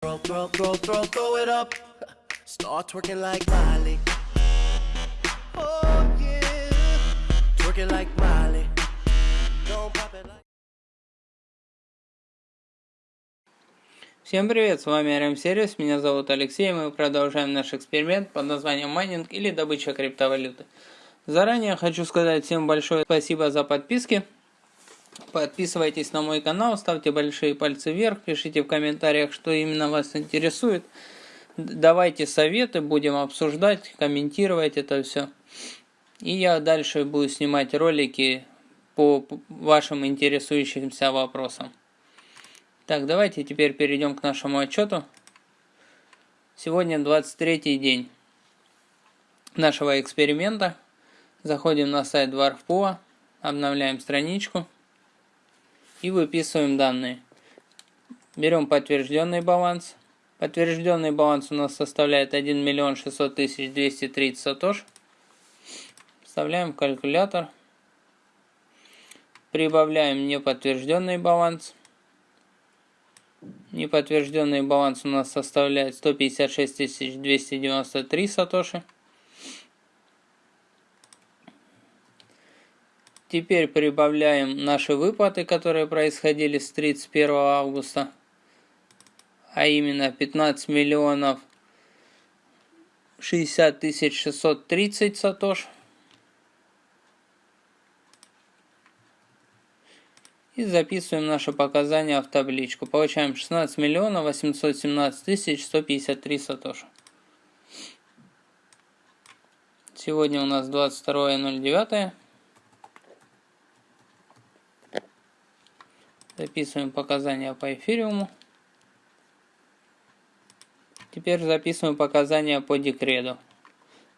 Throw, throw, throw, throw, throw it up. Start twerking like Miley. Oh yeah. Twerking like Miley. Don't pop it like. Всем привет, с вами RM Сервис, меня зовут Алексей, мы продолжаем наш эксперимент под названием майнинг или добыча криптовалюты. Заранее хочу сказать всем большое спасибо за подписки. Подписывайтесь на мой канал, ставьте большие пальцы вверх, пишите в комментариях, что именно вас интересует. Давайте советы, будем обсуждать, комментировать это все. И я дальше буду снимать ролики по вашим интересующимся вопросам. Так, давайте теперь перейдем к нашему отчету. Сегодня 23 день нашего эксперимента. Заходим на сайт Dwarfpool, обновляем страничку и выписываем данные. Берем подтвержденный баланс. Подтвержденный баланс у нас составляет 1 миллион 600 тысяч 230 сатош. Вставляем в калькулятор. Прибавляем неподтвержденный баланс. Неподтвержденный баланс у нас составляет 156 293 сатоши. Теперь прибавляем наши выплаты, которые происходили с 31 августа, а именно 15 миллионов 60 тысяч 630 сатош. И записываем наши показания в табличку. Получаем 16 миллионов 817 тысяч 153 сатош. Сегодня у нас 22.09. Записываем показания по эфириуму. Теперь записываем показания по декреду.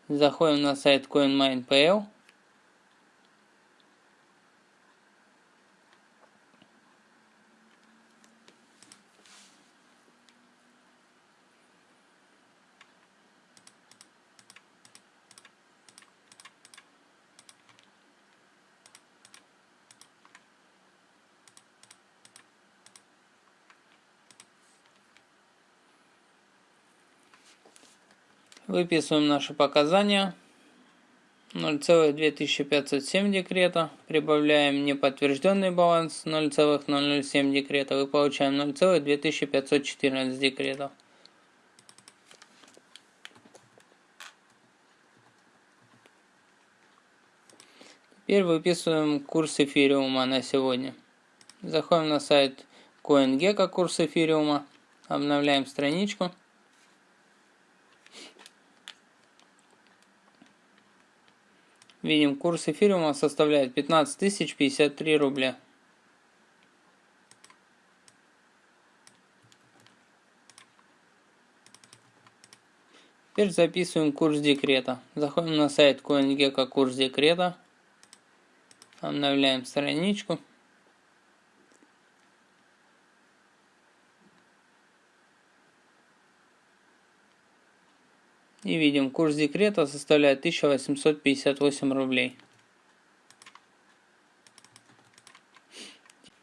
Заходим на сайт CoinMine.pl. Выписываем наши показания. 0,2507 декрета. Прибавляем неподтвержденный баланс 0,007 декрета. И получаем 0,2514 декретов. Теперь выписываем курс эфириума на сегодня. Заходим на сайт CoinGecko курс эфириума. Обновляем страничку. Видим, курс эфириума составляет 15 тысяч 53 рубля. Теперь записываем курс декрета. Заходим на сайт CoinGecko курс декрета. Обновляем страничку. И видим, курс декрета составляет 1858 рублей.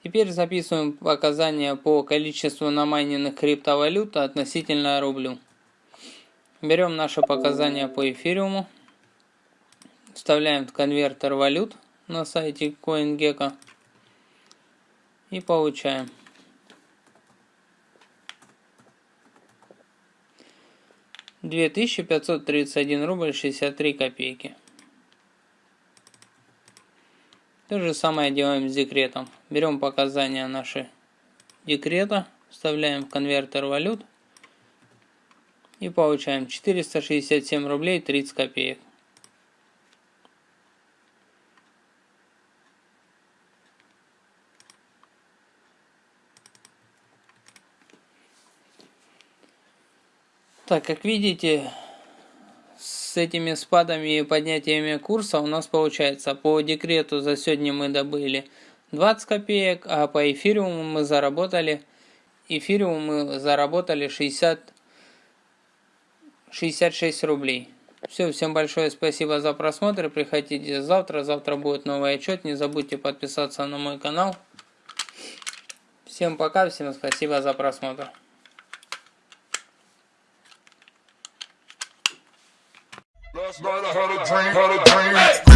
Теперь записываем показания по количеству намайненных криптовалют относительно рублю. Берем наши показания по эфириуму, вставляем в конвертер валют на сайте CoinGecko и получаем 2531 рубль 63 копейки. То же самое делаем с декретом. Берем показания наши декрета, вставляем в конвертер валют и получаем 467 рублей 30 копеек. Так, как видите, с этими спадами и поднятиями курса у нас получается по декрету за сегодня мы добыли 20 копеек, а по эфириуму мы заработали эфириуму мы заработали 60 66 рублей. Все, всем большое спасибо за просмотр. Приходите завтра. Завтра будет новый отчет. Не забудьте подписаться на мой канал. Всем пока, всем спасибо за просмотр. Night I had a dream, had a dream. Hey!